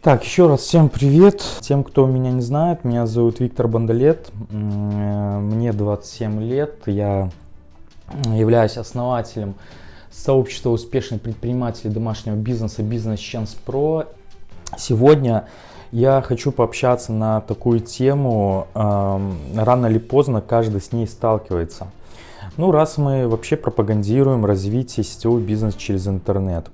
Так, еще раз всем привет. Тем, кто меня не знает, меня зовут Виктор Бандалет. Мне 27 лет. Я являюсь основателем сообщества успешных предпринимателей домашнего бизнеса Business Chance Pro. Сегодня я хочу пообщаться на такую тему. Рано или поздно каждый с ней сталкивается. Ну, раз мы вообще пропагандируем развитие сетевого бизнеса через интернет,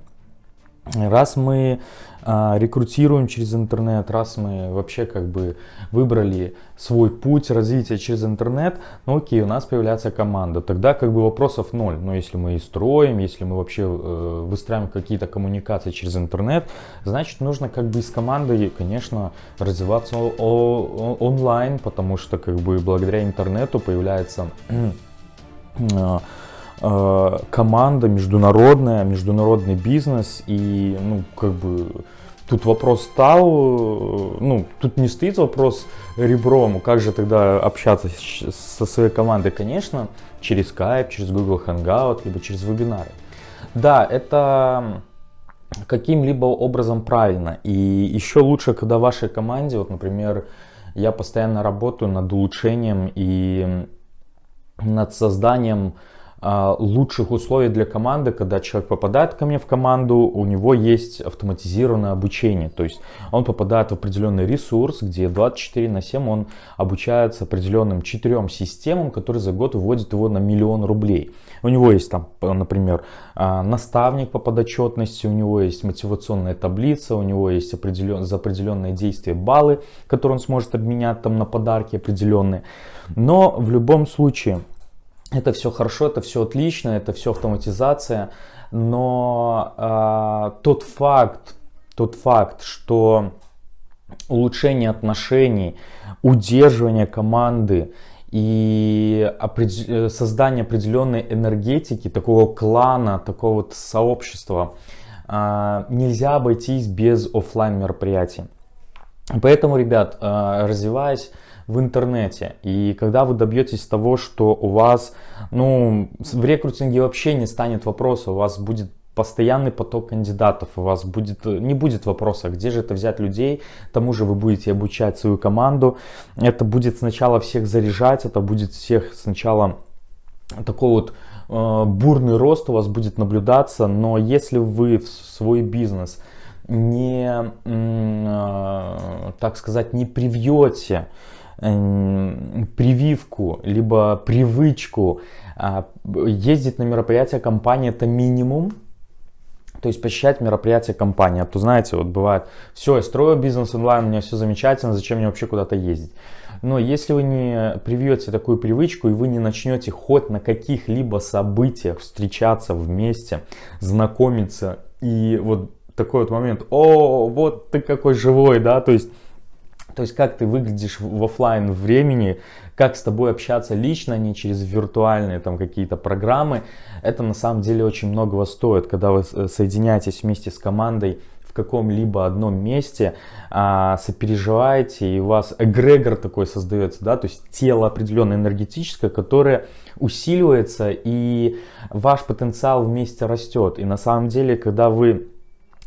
раз мы а, рекрутируем через интернет, раз мы вообще как бы выбрали свой путь развития через интернет, ну окей, у нас появляется команда, тогда как бы вопросов ноль. Но если мы и строим, если мы вообще э, выстраиваем какие-то коммуникации через интернет, значит нужно как бы с командой, конечно, развиваться онлайн, потому что как бы благодаря интернету появляется а, команда международная, международный бизнес и ну как бы тут вопрос стал, ну, тут не стоит вопрос ребром, как же тогда общаться со своей командой, конечно, через Skype, через Google Hangout, либо через вебинары. Да, это каким-либо образом правильно. И еще лучше, когда вашей команде, вот, например, я постоянно работаю над улучшением и над созданием лучших условий для команды, когда человек попадает ко мне в команду, у него есть автоматизированное обучение. То есть он попадает в определенный ресурс, где 24 на 7 он обучается определенным четырем системам, которые за год выводят его на миллион рублей. У него есть там, например, а, наставник по подотчетности, у него есть мотивационная таблица, у него есть определен, за определенные действия баллы, которые он сможет обменять там на подарки определенные. Но в любом случае это все хорошо, это все отлично, это все автоматизация, но э, тот факт, тот факт, что улучшение отношений, удерживание команды и опред... создание определенной энергетики, такого клана, такого вот сообщества, э, нельзя обойтись без офлайн мероприятий. Поэтому, ребят, э, развиваясь в интернете. И когда вы добьетесь того, что у вас, ну, в рекрутинге вообще не станет вопроса, у вас будет постоянный поток кандидатов, у вас будет, не будет вопроса, где же это взять людей, тому же вы будете обучать свою команду, это будет сначала всех заряжать, это будет всех сначала такой вот э, бурный рост у вас будет наблюдаться, но если вы в свой бизнес не, э, так сказать, не привьете прививку, либо привычку а, ездить на мероприятия компании это минимум, то есть посещать мероприятия компании. А то знаете, вот бывает, все, я строю бизнес онлайн, у меня все замечательно, зачем мне вообще куда-то ездить? Но если вы не привьете такую привычку и вы не начнете хоть на каких-либо событиях встречаться вместе, знакомиться и вот такой вот момент, о, вот ты какой живой, да, то есть то есть как ты выглядишь в офлайн времени, как с тобой общаться лично, а не через виртуальные там какие-то программы. Это на самом деле очень многого стоит, когда вы соединяетесь вместе с командой в каком-либо одном месте, а, сопереживаете, и у вас эгрегор такой создается, да, то есть тело определенное энергетическое, которое усиливается, и ваш потенциал вместе растет. И на самом деле, когда вы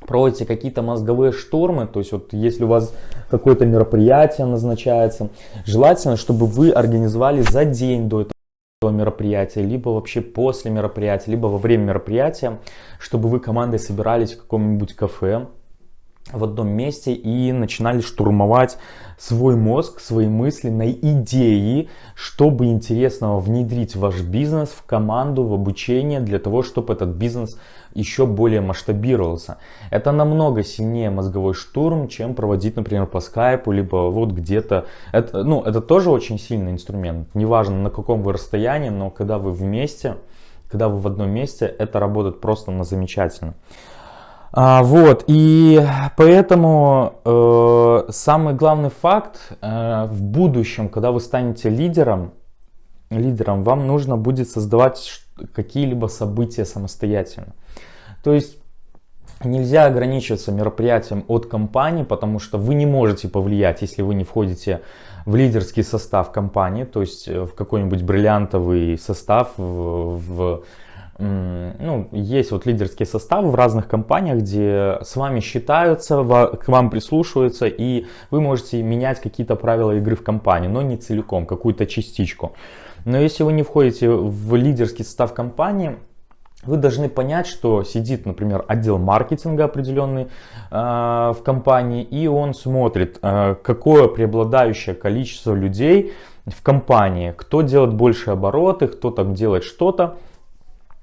проводите какие-то мозговые штурмы, то есть вот если у вас какое-то мероприятие назначается, желательно, чтобы вы организовали за день до этого мероприятия, либо вообще после мероприятия, либо во время мероприятия, чтобы вы командой собирались в каком-нибудь кафе, в одном месте и начинали штурмовать свой мозг, свои мысли на идеи, чтобы интересного внедрить в ваш бизнес, в команду, в обучение, для того, чтобы этот бизнес еще более масштабировался. Это намного сильнее мозговой штурм, чем проводить, например, по скайпу, либо вот где-то. Это, ну, это тоже очень сильный инструмент. Неважно, на каком вы расстоянии, но когда вы вместе, когда вы в одном месте, это работает просто на замечательно. А, вот, и поэтому э, самый главный факт э, в будущем, когда вы станете лидером, лидером, вам нужно будет создавать какие-либо события самостоятельно. То есть нельзя ограничиваться мероприятием от компании, потому что вы не можете повлиять, если вы не входите в лидерский состав компании, то есть э, в какой-нибудь бриллиантовый состав, в, в ну, есть вот лидерские составы в разных компаниях, где с вами считаются, к вам прислушиваются, и вы можете менять какие-то правила игры в компании, но не целиком, какую-то частичку. Но если вы не входите в лидерский состав компании, вы должны понять, что сидит, например, отдел маркетинга определенный э, в компании, и он смотрит, э, какое преобладающее количество людей в компании, кто делает больше обороты, кто там делает что-то.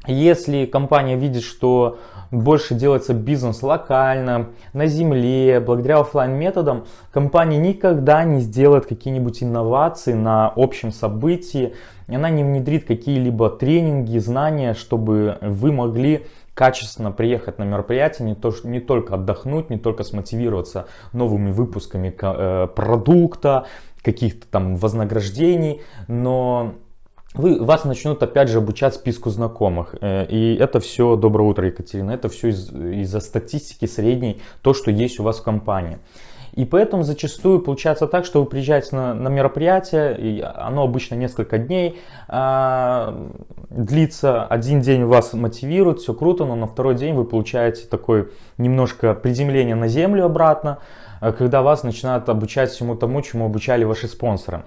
Если компания видит, что больше делается бизнес локально, на земле, благодаря офлайн методам, компания никогда не сделает какие-нибудь инновации на общем событии, она не внедрит какие-либо тренинги, знания, чтобы вы могли качественно приехать на мероприятие, не, то, не только отдохнуть, не только смотивироваться новыми выпусками э, продукта, каких-то там вознаграждений, но вы, вас начнут опять же обучать списку знакомых. Э, и это все, доброе утро, Екатерина, это все из, из-за статистики средней, то, что есть у вас в компании. И поэтому зачастую получается так, что вы приезжаете на, на мероприятие, и оно обычно несколько дней а, длится. Один день вас мотивирует, все круто, но на второй день вы получаете такое немножко приземление на землю обратно, а, когда вас начинают обучать всему тому, чему обучали ваши спонсоры.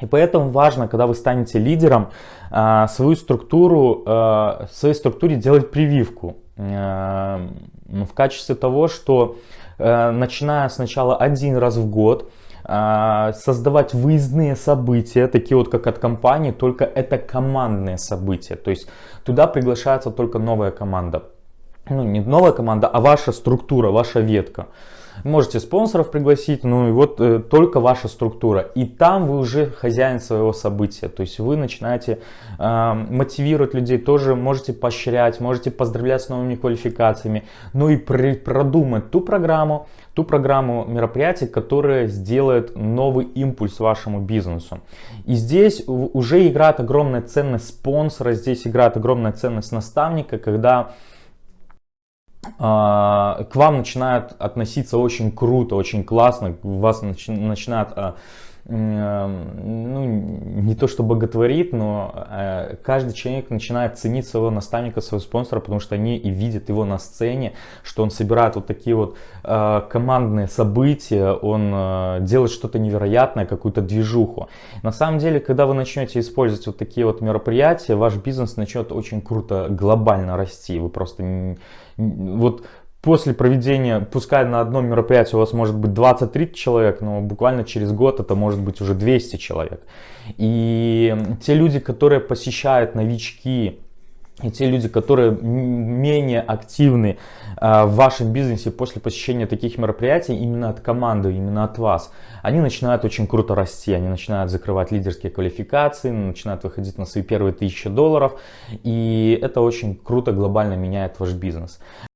И поэтому важно, когда вы станете лидером, а, свою структуру, а, своей структуре делать прививку в качестве того, что начиная сначала один раз в год, создавать выездные события, такие вот как от компании, только это командные события. То есть туда приглашается только новая команда. Ну, не новая команда, а ваша структура, ваша ветка. Можете спонсоров пригласить, ну и вот э, только ваша структура. И там вы уже хозяин своего события. То есть вы начинаете э, мотивировать людей, тоже можете поощрять, можете поздравлять с новыми квалификациями. Ну и при, продумать ту программу, ту программу мероприятий, которая сделает новый импульс вашему бизнесу. И здесь уже играет огромная ценность спонсора, здесь играет огромная ценность наставника, когда к вам начинают относиться очень круто, очень классно, вас начи начинают а, ну, не то что боготворит, но э, каждый человек начинает ценить своего наставника, своего спонсора, потому что они и видят его на сцене, что он собирает вот такие вот э, командные события, он э, делает что-то невероятное, какую-то движуху. На самом деле, когда вы начнете использовать вот такие вот мероприятия, ваш бизнес начнет очень круто, глобально расти. Вы просто вот после проведения, пускай на одном мероприятии у вас может быть 20-30 человек, но буквально через год это может быть уже 200 человек. И те люди, которые посещают новички, и те люди, которые менее активны э, в вашем бизнесе после посещения таких мероприятий, именно от команды, именно от вас, они начинают очень круто расти, они начинают закрывать лидерские квалификации, начинают выходить на свои первые тысячи долларов, и это очень круто глобально меняет ваш бизнес.